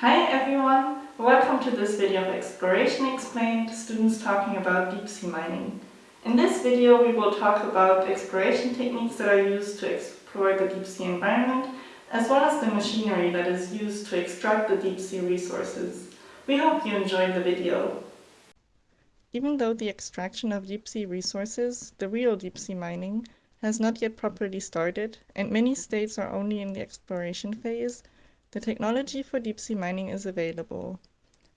Hi everyone! Welcome to this video of Exploration Explained, students talking about deep sea mining. In this video we will talk about exploration techniques that are used to explore the deep sea environment, as well as the machinery that is used to extract the deep sea resources. We hope you enjoyed the video. Even though the extraction of deep sea resources, the real deep sea mining, has not yet properly started, and many states are only in the exploration phase, the technology for deep sea mining is available.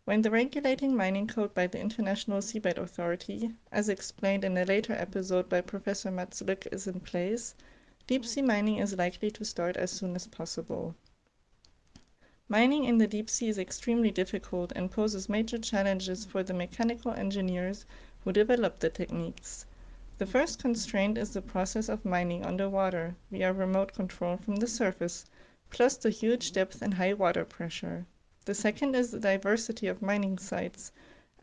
When the regulating mining code by the International Seabed Authority, as explained in a later episode by Professor Mats Lück, is in place, deep sea mining is likely to start as soon as possible. Mining in the deep sea is extremely difficult and poses major challenges for the mechanical engineers who develop the techniques. The first constraint is the process of mining underwater, via remote control from the surface, plus the huge depth and high water pressure. The second is the diversity of mining sites,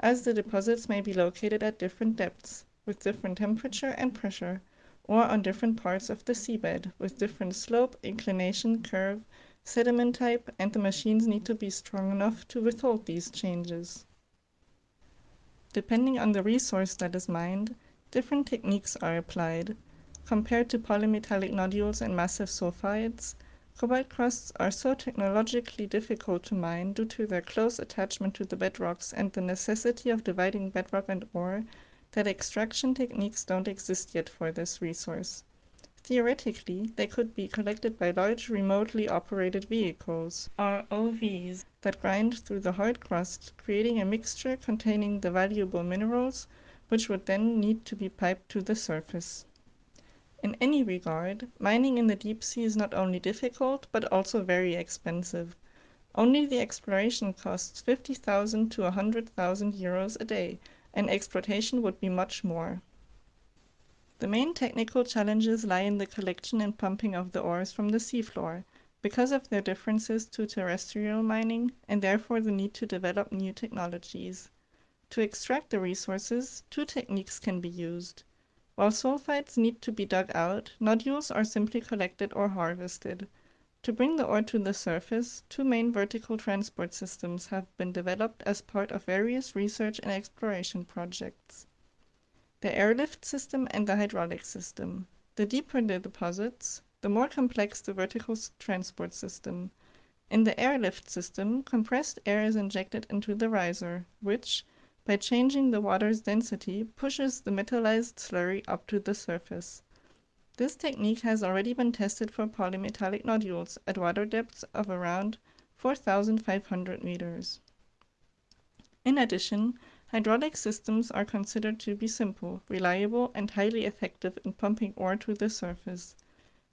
as the deposits may be located at different depths, with different temperature and pressure, or on different parts of the seabed, with different slope, inclination, curve, sediment type, and the machines need to be strong enough to withhold these changes. Depending on the resource that is mined, different techniques are applied. Compared to polymetallic nodules and massive sulfides, Cobalt crusts are so technologically difficult to mine due to their close attachment to the bedrocks and the necessity of dividing bedrock and ore that extraction techniques don't exist yet for this resource. Theoretically, they could be collected by large remotely operated vehicles, ROVs, that grind through the hard crust, creating a mixture containing the valuable minerals, which would then need to be piped to the surface. In any regard, mining in the deep sea is not only difficult, but also very expensive. Only the exploration costs 50,000 to 100,000 euros a day, and exploitation would be much more. The main technical challenges lie in the collection and pumping of the ores from the seafloor, because of their differences to terrestrial mining, and therefore the need to develop new technologies. To extract the resources, two techniques can be used. While sulfides need to be dug out, nodules are simply collected or harvested. To bring the ore to the surface, two main vertical transport systems have been developed as part of various research and exploration projects. The airlift system and the hydraulic system. The deeper the deposits, the more complex the vertical transport system. In the airlift system, compressed air is injected into the riser, which, by changing the water's density, pushes the metallized slurry up to the surface. This technique has already been tested for polymetallic nodules at water depths of around 4,500 meters. In addition, hydraulic systems are considered to be simple, reliable, and highly effective in pumping ore to the surface.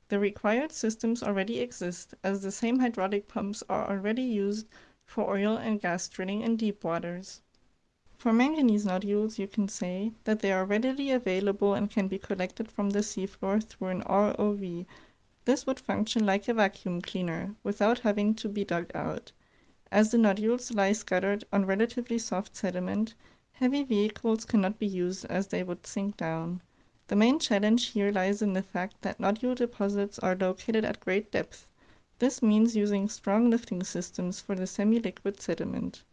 The required systems already exist, as the same hydraulic pumps are already used for oil and gas drilling in deep waters. For manganese nodules you can say that they are readily available and can be collected from the seafloor through an ROV. This would function like a vacuum cleaner, without having to be dug out. As the nodules lie scattered on relatively soft sediment, heavy vehicles cannot be used as they would sink down. The main challenge here lies in the fact that nodule deposits are located at great depth. This means using strong lifting systems for the semi-liquid sediment.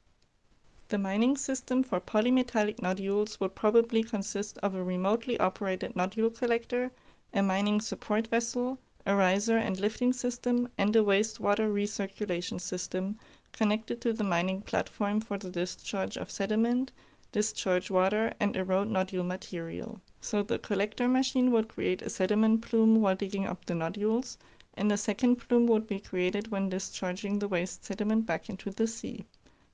The mining system for polymetallic nodules would probably consist of a remotely operated nodule collector, a mining support vessel, a riser and lifting system, and a wastewater recirculation system connected to the mining platform for the discharge of sediment, discharge water, and erode nodule material. So the collector machine would create a sediment plume while digging up the nodules, and a second plume would be created when discharging the waste sediment back into the sea.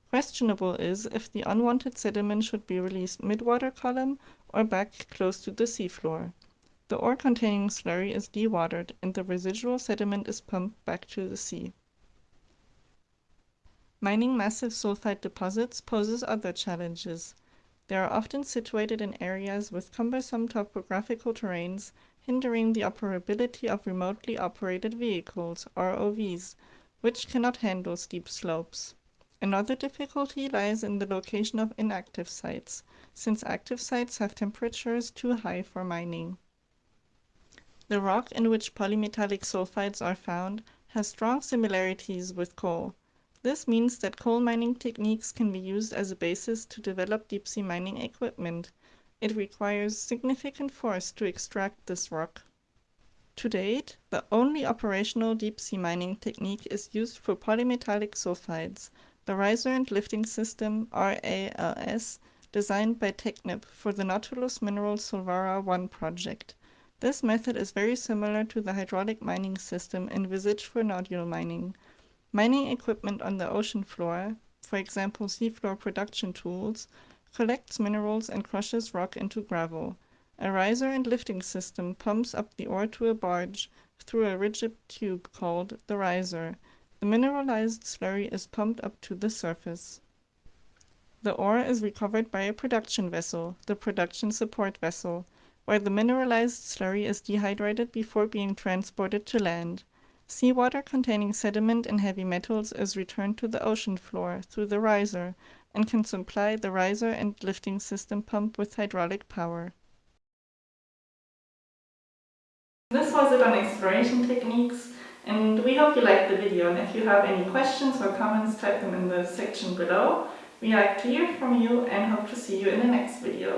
Questionable is if the unwanted sediment should be released mid-water column or back close to the seafloor. The ore containing slurry is dewatered and the residual sediment is pumped back to the sea. Mining massive sulfide deposits poses other challenges. They are often situated in areas with cumbersome topographical terrains, hindering the operability of remotely operated vehicles, ROVs, which cannot handle steep slopes. Another difficulty lies in the location of inactive sites, since active sites have temperatures too high for mining. The rock in which polymetallic sulfides are found has strong similarities with coal. This means that coal mining techniques can be used as a basis to develop deep sea mining equipment. It requires significant force to extract this rock. To date, the only operational deep sea mining technique is used for polymetallic sulfides, the riser and lifting system RALS designed by Technip for the Nautilus Mineral Solwara 1 project. This method is very similar to the hydraulic mining system envisaged for nodule mining. Mining equipment on the ocean floor, for example seafloor production tools, collects minerals and crushes rock into gravel. A riser and lifting system pumps up the ore to a barge through a rigid tube called the riser. The mineralized slurry is pumped up to the surface. The ore is recovered by a production vessel, the production support vessel, where the mineralized slurry is dehydrated before being transported to land. Seawater containing sediment and heavy metals is returned to the ocean floor through the riser and can supply the riser and lifting system pump with hydraulic power. This was it on exploration techniques and we hope you liked the video and if you have any questions or comments type them in the section below. We like to hear from you and hope to see you in the next video.